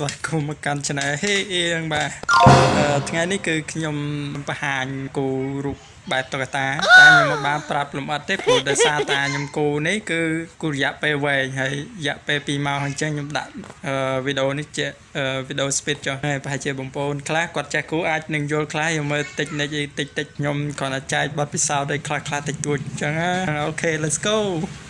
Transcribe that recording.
ស្វាគមន៍មកកាន់ Channel ហេអៀងបាទអឺថ្ងៃនេះគឺខ្ញុំបង្ហាញគូរូបបែបតុក្កតាតែខ្ញុំមិនបានប្រាប់លម្អិតទេព្រោះដោយសារតាខ្ញុំគូនេះគឺគូរយៈពេលវែងហើយរយៈពេល2ម៉ោងអញ្ចឹងខ្ញុំដាក់វីដេអូនេះជាវីដេអូ speed ចុះហើយប្រហែលជាបងប្អូនខ្លះគាត់ចេះគូអាចនឹងយល់ខ្លះខ្ញុំមើលតិចនិចតិចតិចខ្ញុំគ្រាន់តែចែកបទពិសោធន៍ឲ្យខ្លះខ្លះតិចតួចអញ្ចឹងអូខេ let's go ។